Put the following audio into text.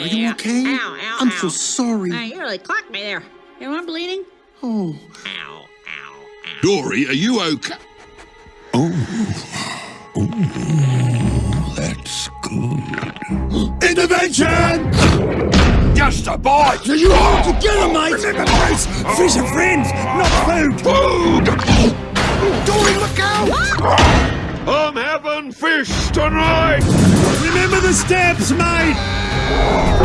Are you okay? Ow, ow, I'm ow. so sorry. Hey, you really clocked me there. You know I'm bleeding? Oh. Ow, ow, ow. Dory, are you okay? Oh. Oh, that's good. Intervention! Just a bite! You all oh. together, mate! Remember, Grace, fish are friends, not food! Food! Dory, look out! I'm having fish tonight! Remember the steps, mate! Whoa.